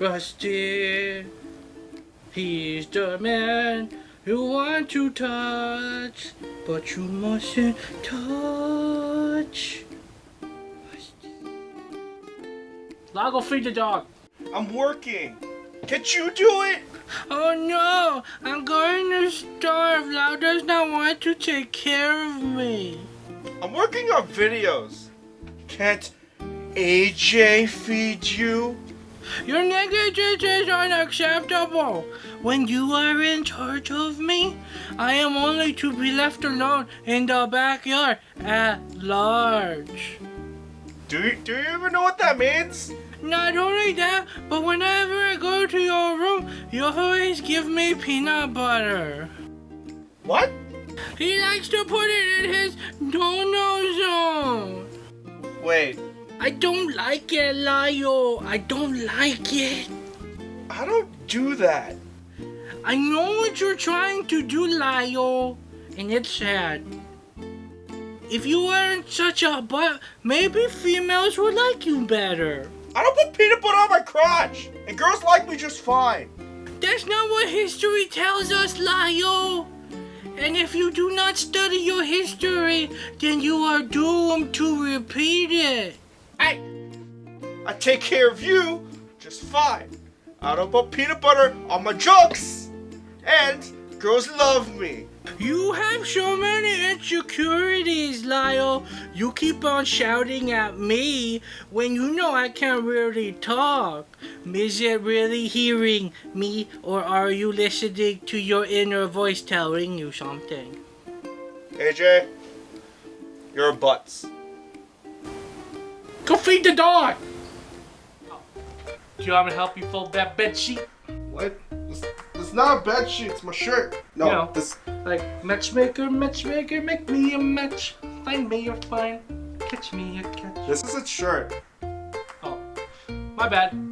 Rusty. He's the man you want to touch, but you mustn't touch. Lago, feed the dog. I'm working. Can't you do it? Oh no, I'm going to starve. Lau does not want to take care of me. I'm working on videos. Can't AJ feed you? Your negligence is unacceptable. When you are in charge of me, I am only to be left alone in the backyard at large. Do you, do you even know what that means? Not only that, but whenever I go to your room, you always give me peanut butter. What? He likes to put it in his no-no zone. Wait, I don't like it, Lio. I don't like it. I don't do that. I know what you're trying to do, Lio, and it's sad. If you weren't such a butt, maybe females would like you better. I don't put peanut butter on my crotch, and girls like me just fine. That's not what history tells us, Lio. And if you do not study your history, then you are doomed to repeat it. Hey, I take care of you just fine. I don't put peanut butter on my jokes, and girls love me. You have so many insecurities, Lyle. You keep on shouting at me when you know I can't really talk. Is it really hearing me or are you listening to your inner voice telling you something? AJ, you're butts. Go feed the dog! Do you want me to help you fold that bed sheet? What? It's, it's not a bed sheet, it's my shirt. No, You know. this. Like, matchmaker, matchmaker, make me a match. Find me a find, catch me a catch. This is a shirt. Oh, my bad.